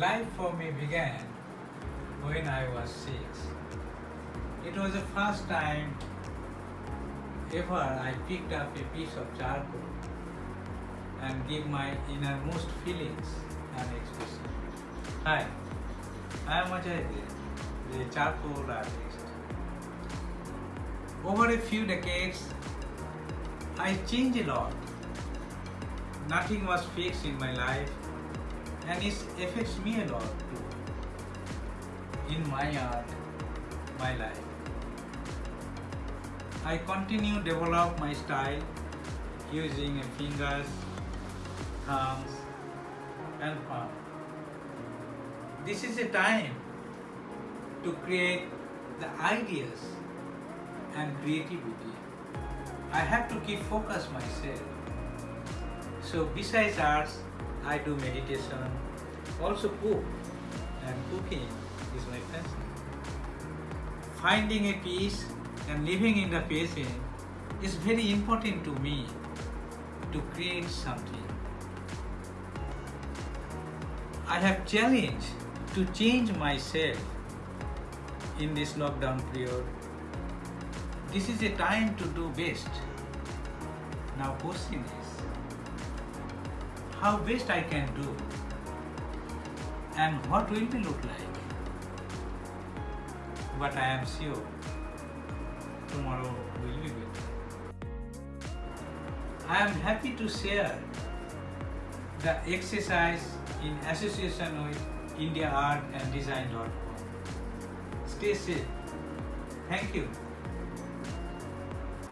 Life for me began when I was six. It was the first time ever I picked up a piece of charcoal and gave my innermost feelings and expression. Hi, I am Ajay the charcoal artist. Over a few decades, I changed a lot. Nothing was fixed in my life and it affects me a lot too. In my art, my life. I continue develop my style using fingers, thumbs and palm. This is a time to create the ideas and creativity. I have to keep focus myself. So besides arts, I do meditation, also cook and cooking is my passion. Finding a peace and living in the present is very important to me to create something. I have challenged to change myself in this lockdown period. This is a time to do best. Now question how best I can do and what will be look like. But I am sure tomorrow will be better. I am happy to share the exercise in association with India Art and Design.com. Stay safe. Thank you.